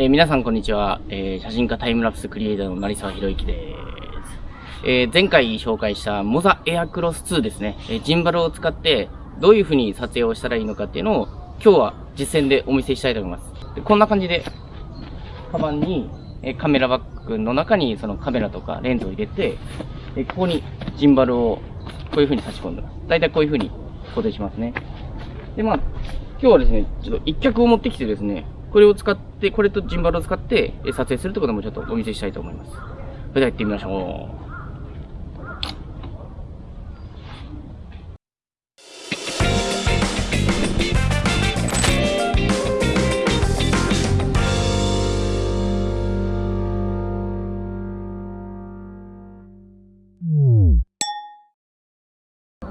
え皆さんこんにちは、えー、写真家タイムラプスクリエイターの成沢博之です。えー、前回紹介したモザエアクロス2ですね、え、ジンバルを使ってどういう風に撮影をしたらいいのかっていうのを今日は実践でお見せしたいと思います。でこんな感じで、カバンに、えカメラバッグの中にそのカメラとかレンズを入れて、えここにジンバルをこういう風に差し込んでます。だいたいこういう風に固定しますね。で、まあ、今日はですね、ちょっと一脚を持ってきてですね、これを使って、これとジンバルを使って撮影するってこともちょっとお見せしたいと思います。それでは行ってみましょう。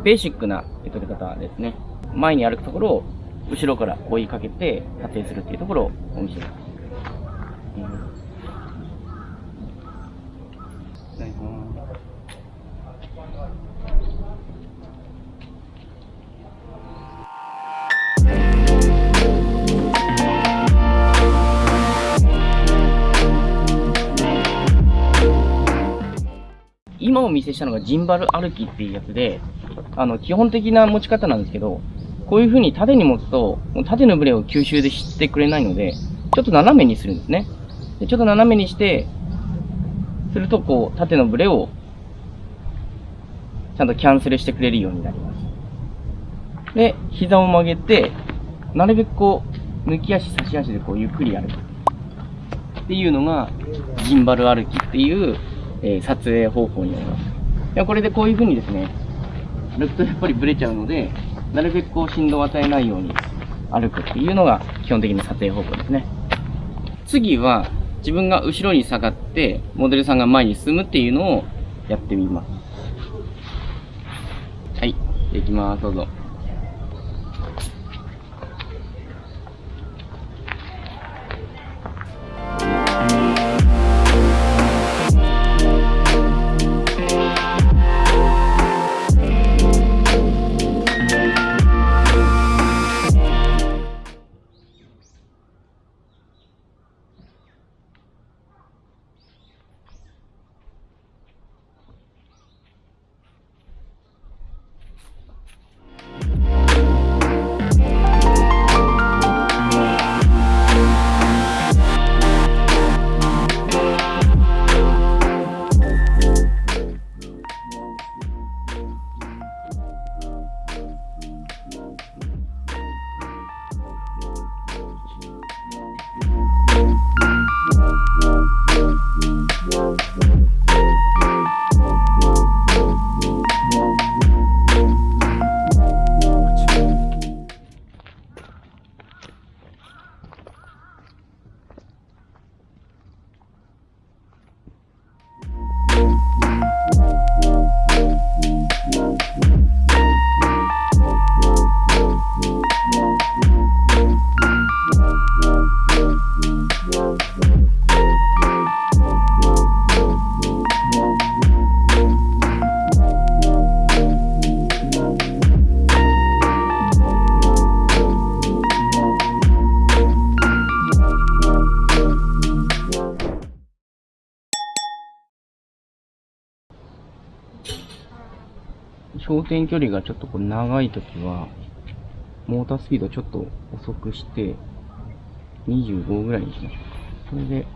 ベーシックな撮り方ですね。前に歩くところを後ろから追いかけて撮影するっていうところをお見せします。今お見せしたのがジンバル歩きっていうやつで、あの、基本的な持ち方なんですけど、こういう風に縦に持つと、縦のブレを吸収でしてくれないので、ちょっと斜めにするんですね。でちょっと斜めにして、するとこう、縦のブレを、ちゃんとキャンセルしてくれるようになります。で、膝を曲げて、なるべくこう、抜き足、差し足でこう、ゆっくり歩く。っていうのが、ジンバル歩きっていう、えー、撮影方法になります。いや、これでこういう風にですね、歩くとやっぱりブレちゃうので、なるべくこう振動を与えないように歩くっていうのが基本的な撮影方法ですね。次は自分が後ろに下がってモデルさんが前に進むっていうのをやってみます。はい。できます。どうぞ。焦点距離がちょっとこう長いときは、モータースピードちょっと遅くして、25ぐらいにしましょうか。それで、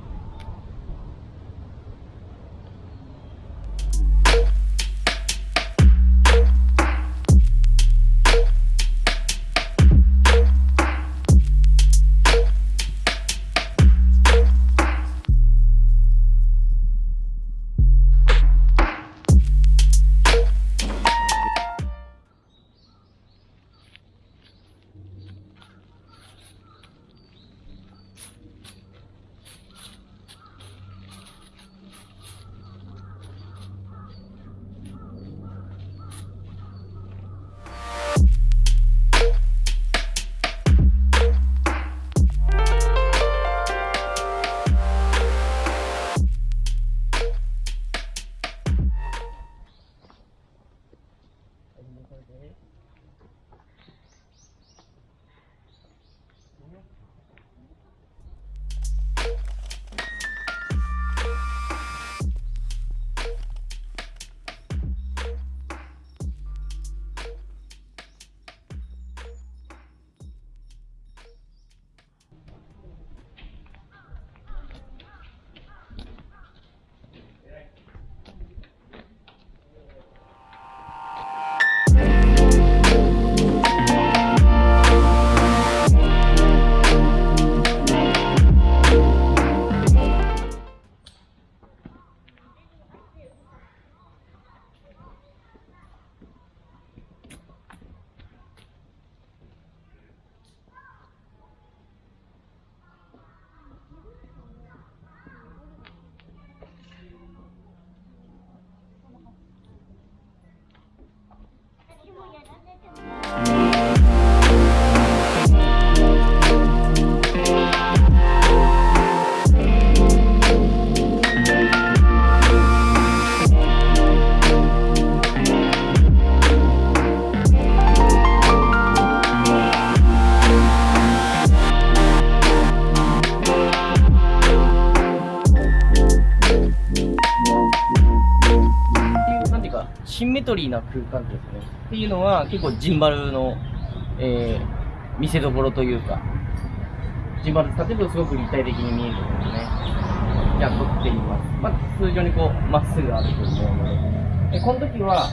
リーな空間ですね。っていうのは結構ジンバルの、えー、見せどころというか、ジンバル使ってるとすごく立体的に見えるのですね。じゃあ撮ってみます。まあ、通常にこう、まっすぐ歩くと思うので。で、この時は、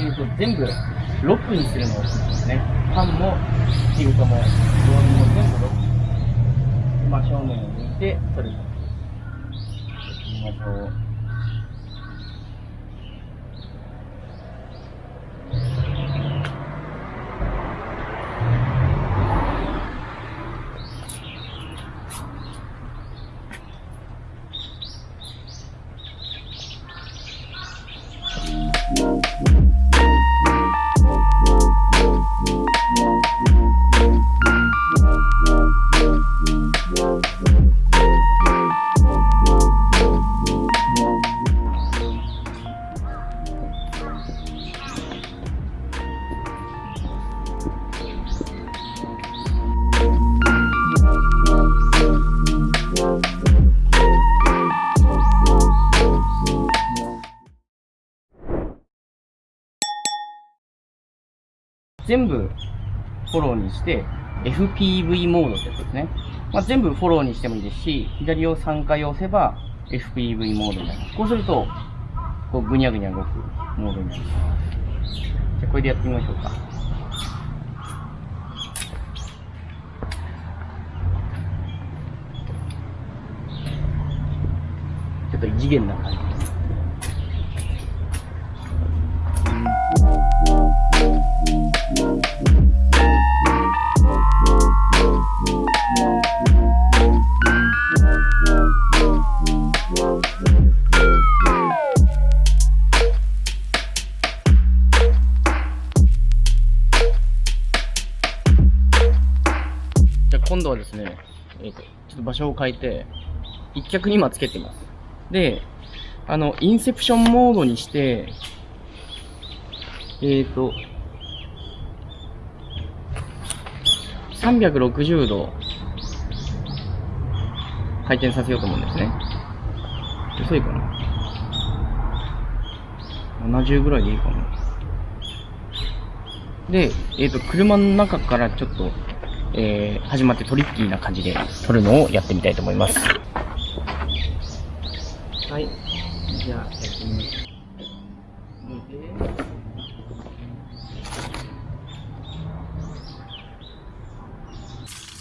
えっ、ー、と、全部ロックにするのをですね。パンも、シルトも、ロールも全部ロック。真正面を向いて撮る。行きましょう。全部フォローにして、FPV モードってやつですね。まあ、全部フォローにしてもいいですし、左を3回押せば FPV モードになります。こうすると、こうぐにゃぐにゃ動くモードになります。じゃあこれでやってみましょうか。ちょっと異次元な感じ。今度はですね、えっ、ー、と、ちょっと場所を変えて、一脚に今つけてます。で、あの、インセプションモードにして、えっ、ー、と、360度回転させようと思うんですね。遅いかな ?70 ぐらいでいいかな。で、えっ、ー、と、車の中からちょっと、えー、始まってトリッキーな感じで撮るのをやってみたいと思います。はい。じゃあ、やってみます。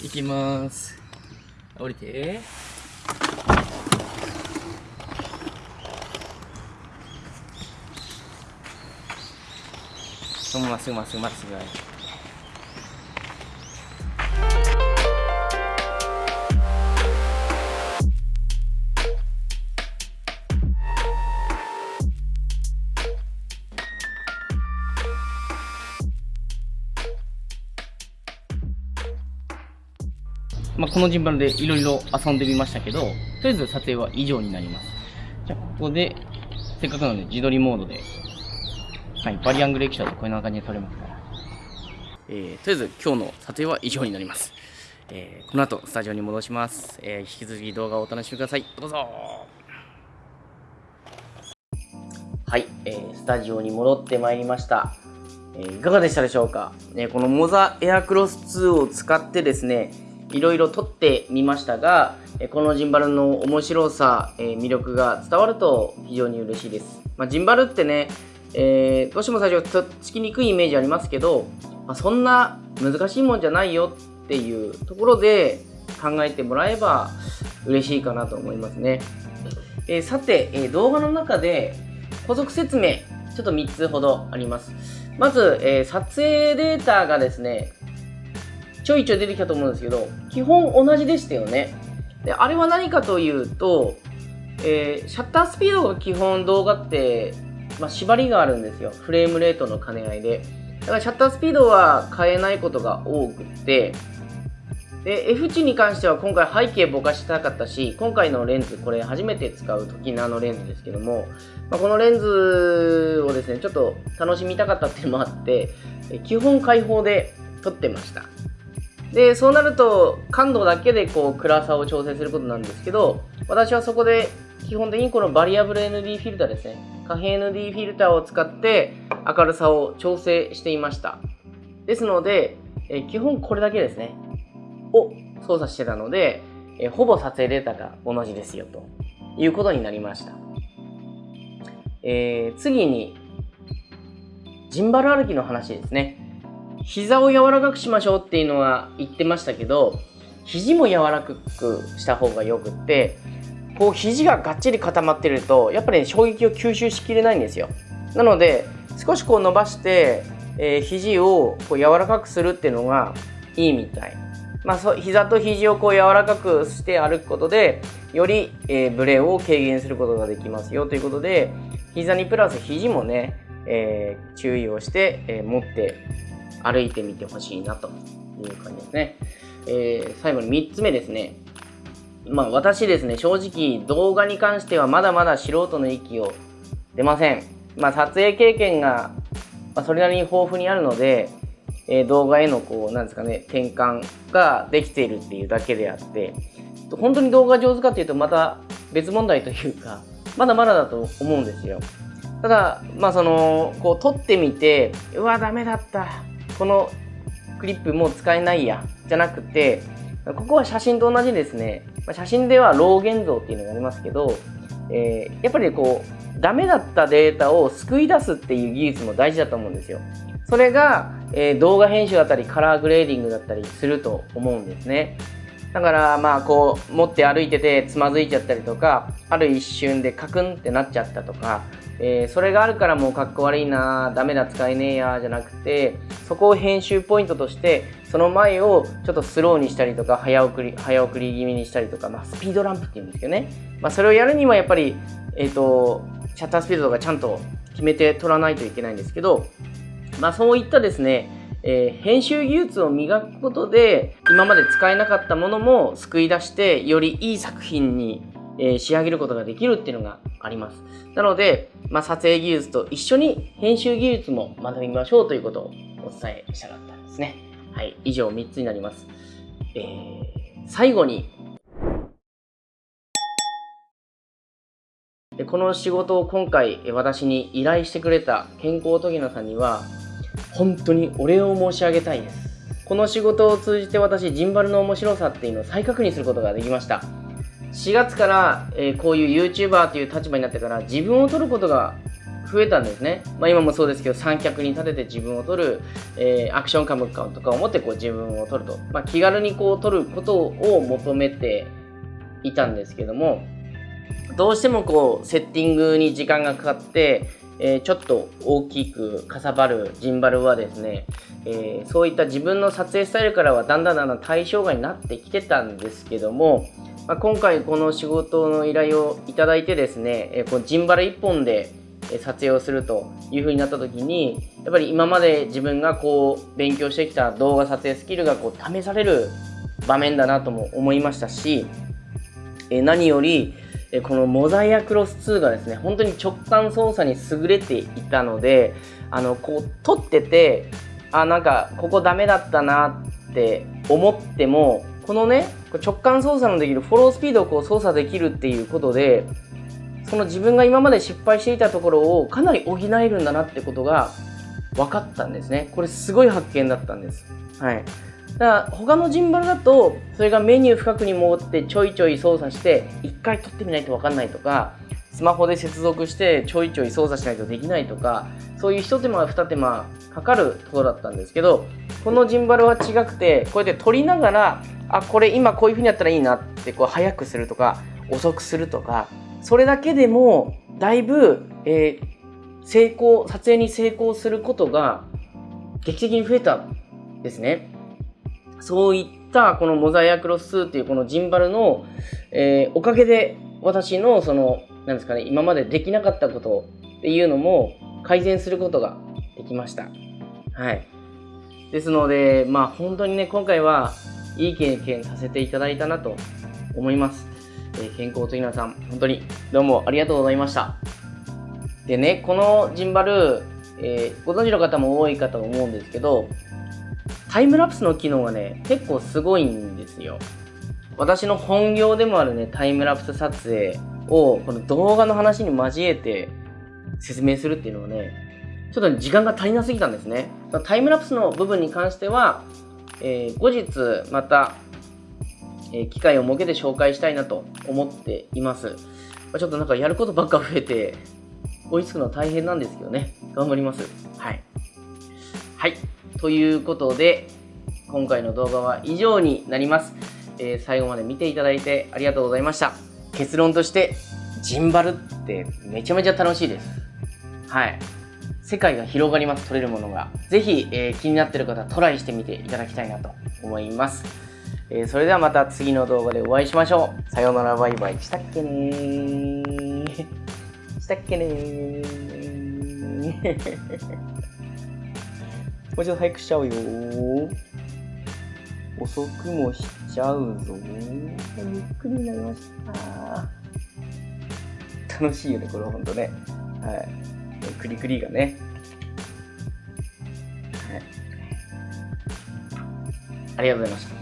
いきます。降りて。そのまままっすぐまっすぐまっすぐ。この順番でいろいろ遊んでみましたけど、とりあえず撮影は以上になります。じゃあ、ここで、せっかくなので自撮りモードで、はい、バリアングル液晶でこんな感じで撮れますから。えー、とりあえず今日の撮影は以上になります。えー、この後、スタジオに戻します。えー、引き続き動画をお楽しみください。どうぞはい、えー、スタジオに戻ってまいりました。えー、いかがでしたでしょうか、ね、このモザエアクロス2を使ってですね、いろいろ撮ってみましたが、このジンバルの面白さ、魅力が伝わると非常に嬉しいです。まあ、ジンバルってね、えー、どうしても最初とっつきにくいイメージありますけど、まあ、そんな難しいもんじゃないよっていうところで考えてもらえば嬉しいかなと思いますね。えー、さて、えー、動画の中で補足説明ちょっと3つほどあります。まず、えー、撮影データがですね、ちょいちょい出てきたと思うんですけど、基本同じでしたよね。で、あれは何かというと、えー、シャッタースピードが基本動画って、まあ、縛りがあるんですよ。フレームレートの兼ね合いで。だからシャッタースピードは変えないことが多くて、で、F 値に関しては今回背景ぼかしたかったし、今回のレンズ、これ初めて使う時のあのレンズですけども、まあ、このレンズをですね、ちょっと楽しみたかったっていうのもあって、基本開放で撮ってました。で、そうなると感度だけでこう暗さを調整することなんですけど、私はそこで基本的にこのバリアブル ND フィルターですね、可変 ND フィルターを使って明るさを調整していました。ですので、え基本これだけですね。を操作してたので、えほぼ撮影データが同じですよということになりました。えー、次に、ジンバル歩きの話ですね。膝を柔らかくしましょうっていうのは言ってましたけど、肘も柔らかくした方がよくって、こう肘ががっちり固まってると、やっぱり、ね、衝撃を吸収しきれないんですよ。なので、少しこう伸ばして、えー、肘をこう柔らかくするっていうのがいいみたい。まあ、そ膝と肘をこう柔らかくして歩くことで、より、えー、ブレを軽減することができますよということで、膝にプラス肘もね、えー、注意をして、えー、持って歩いてみてほしいなという感じですね。えー、最後に3つ目ですね。まあ私ですね、正直動画に関してはまだまだ素人の域を出ません。まあ撮影経験が、ま、それなりに豊富にあるので、えー、動画へのこう、なんですかね、転換ができているっていうだけであって、本当に動画上手かっていうとまた別問題というか、まだまだだと思うんですよ。ただ、まあその、こう撮ってみて、うわ、ダメだった。このクリップもう使えないや。じゃなくて、ここは写真と同じですね。写真ではロー現像っていうのがありますけど、えー、やっぱりこう、ダメだったデータを救い出すっていう技術も大事だと思うんですよ。それが、えー、動画編集だったりカラーグレーディングだったりすると思うんですね。だからまあこう持って歩いててつまずいちゃったりとかある一瞬でカクンってなっちゃったとか、えー、それがあるからもうかっこ悪いなダメだ使えねえやじゃなくてそこを編集ポイントとしてその前をちょっとスローにしたりとか早送り早送り気味にしたりとか、まあ、スピードランプっていうんですけどね、まあ、それをやるにはやっぱり、えーと、シャッタースピードとかちゃんと決めて取らないといけないんですけど、まあ、そういったですねえー、編集技術を磨くことで今まで使えなかったものも救い出してよりいい作品に、えー、仕上げることができるっていうのがありますなので、まあ、撮影技術と一緒に編集技術も学びましょうということをお伝えしたかったんですねはい以上3つになります、えー、最後にこの仕事を今回私に依頼してくれた健康とぎなさんには本当にお礼を申し上げたいです。この仕事を通じて私、ジンバルの面白さっていうのを再確認することができました。4月から、えー、こういう YouTuber という立場になってから自分を撮ることが増えたんですね。まあ今もそうですけど三脚に立てて自分を撮る、えー、アクションカムとかを持ってこう自分を撮ると。まあ気軽にこう撮ることを求めていたんですけども、どうしてもこうセッティングに時間がかかって、えー、ちょっと大きくかさばるジンバルはですね、えー、そういった自分の撮影スタイルからはだんだんだんだん対象外になってきてたんですけども、まあ、今回この仕事の依頼をいただいてですね、えー、このジンバル1本で撮影をするという風になった時にやっぱり今まで自分がこう勉強してきた動画撮影スキルがこう試される場面だなとも思いましたし、え何よりこのモザイアクロス2がですね、本当に直感操作に優れていたので、あの、こう、撮ってて、あ、なんか、ここダメだったなって思っても、このね、直感操作のできるフォロースピードをこう操作できるっていうことで、その自分が今まで失敗していたところをかなり補えるんだなってことが分かったんですね。これすごい発見だったんです。はい。だから他のジンバルだとそれがメニュー深くに持ってちょいちょい操作して1回撮ってみないと分かんないとかスマホで接続してちょいちょい操作しないとできないとかそういう一手間二手間かかるところだったんですけどこのジンバルは違くてこうやって撮りながらあこれ今こういう風にやったらいいなってこう早くするとか遅くするとかそれだけでもだいぶ、えー、成功撮影に成功することが劇的に増えたんですね。そういったこのモザイアクロス2っていうこのジンバルの、えー、おかげで私のその、なんですかね、今までできなかったことっていうのも改善することができました。はい。ですので、まあ本当にね、今回はいい経験させていただいたなと思います。えー、健康と稲さん、本当にどうもありがとうございました。でね、このジンバル、えー、ご存知の方も多いかと思うんですけど、タイムラプスの機能がね、結構すごいんですよ。私の本業でもあるね、タイムラプス撮影を、この動画の話に交えて説明するっていうのはね、ちょっと時間が足りなすぎたんですね。タイムラプスの部分に関しては、えー、後日また、えー、機会を設けて紹介したいなと思っています。まちょっとなんかやることばっか増えて、追いつくの大変なんですけどね。頑張ります。はい。はい。ということで、今回の動画は以上になります。えー、最後まで見ていただいてありがとうございました。結論として、ジンバルってめちゃめちゃ楽しいです。はい。世界が広がります、取れるものが。ぜひ、えー、気になってる方はトライしてみていただきたいなと思います。えー、それではまた次の動画でお会いしましょう。さようなら、バイバイ。したっけねー。したっけねー。もうちょっと早くしちゃうよ遅くもしちゃうぞゆっくりになりました。楽しいよね、これほんとね。はい。クリクリがね。はい。ありがとうございました。